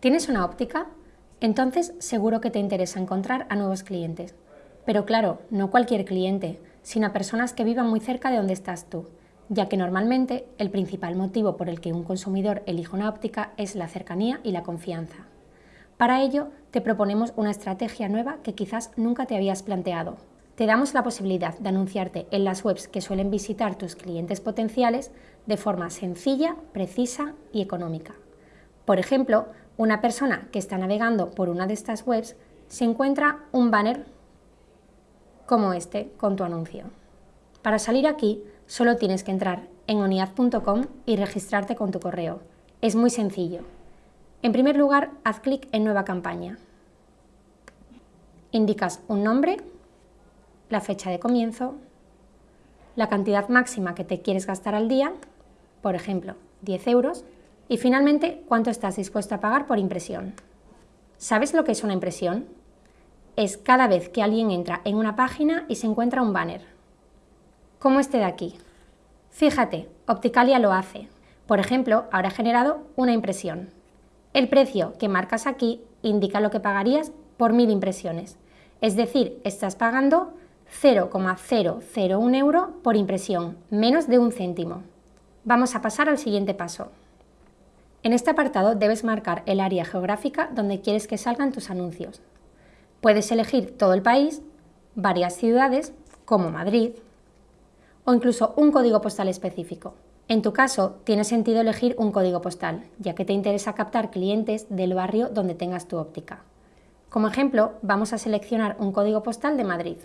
¿Tienes una óptica? Entonces seguro que te interesa encontrar a nuevos clientes. Pero claro, no cualquier cliente, sino a personas que vivan muy cerca de donde estás tú, ya que normalmente el principal motivo por el que un consumidor elige una óptica es la cercanía y la confianza. Para ello, te proponemos una estrategia nueva que quizás nunca te habías planteado. Te damos la posibilidad de anunciarte en las webs que suelen visitar tus clientes potenciales de forma sencilla, precisa y económica. Por ejemplo, una persona que está navegando por una de estas webs se encuentra un banner como este con tu anuncio. Para salir aquí, solo tienes que entrar en oniad.com y registrarte con tu correo. Es muy sencillo. En primer lugar, haz clic en Nueva campaña. Indicas un nombre, la fecha de comienzo, la cantidad máxima que te quieres gastar al día, por ejemplo, 10 euros, y finalmente, cuánto estás dispuesto a pagar por impresión. ¿Sabes lo que es una impresión? Es cada vez que alguien entra en una página y se encuentra un banner. Como este de aquí. Fíjate, Opticalia lo hace. Por ejemplo, ahora ha generado una impresión. El precio que marcas aquí indica lo que pagarías por mil impresiones. Es decir, estás pagando 0,001 euro por impresión, menos de un céntimo. Vamos a pasar al siguiente paso. En este apartado debes marcar el área geográfica donde quieres que salgan tus anuncios. Puedes elegir todo el país, varias ciudades, como Madrid, o incluso un código postal específico. En tu caso, tiene sentido elegir un código postal, ya que te interesa captar clientes del barrio donde tengas tu óptica. Como ejemplo, vamos a seleccionar un código postal de Madrid.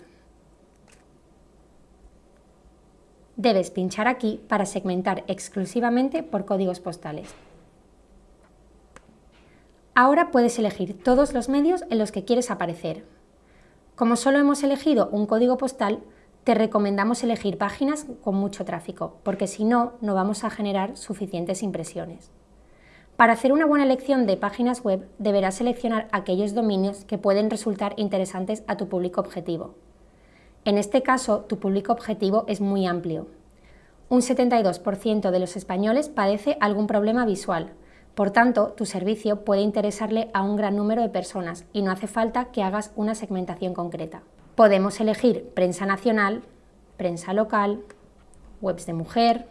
Debes pinchar aquí para segmentar exclusivamente por códigos postales. Ahora puedes elegir todos los medios en los que quieres aparecer. Como solo hemos elegido un código postal, te recomendamos elegir páginas con mucho tráfico, porque si no, no vamos a generar suficientes impresiones. Para hacer una buena elección de páginas web, deberás seleccionar aquellos dominios que pueden resultar interesantes a tu público objetivo. En este caso, tu público objetivo es muy amplio. Un 72% de los españoles padece algún problema visual, por tanto, tu servicio puede interesarle a un gran número de personas y no hace falta que hagas una segmentación concreta. Podemos elegir prensa nacional, prensa local, webs de mujer,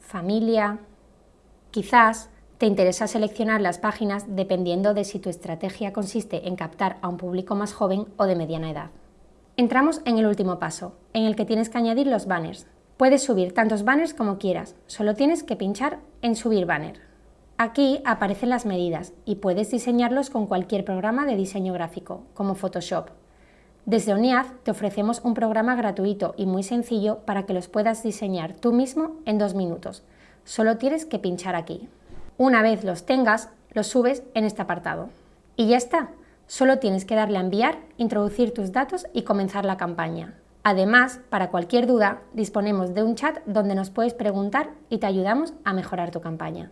familia. Quizás te interesa seleccionar las páginas dependiendo de si tu estrategia consiste en captar a un público más joven o de mediana edad. Entramos en el último paso, en el que tienes que añadir los banners. Puedes subir tantos banners como quieras, solo tienes que pinchar en Subir banner. Aquí aparecen las medidas y puedes diseñarlos con cualquier programa de diseño gráfico, como Photoshop. Desde ONIAD te ofrecemos un programa gratuito y muy sencillo para que los puedas diseñar tú mismo en dos minutos. Solo tienes que pinchar aquí. Una vez los tengas, los subes en este apartado. Y ya está. Solo tienes que darle a enviar, introducir tus datos y comenzar la campaña. Además, para cualquier duda, disponemos de un chat donde nos puedes preguntar y te ayudamos a mejorar tu campaña.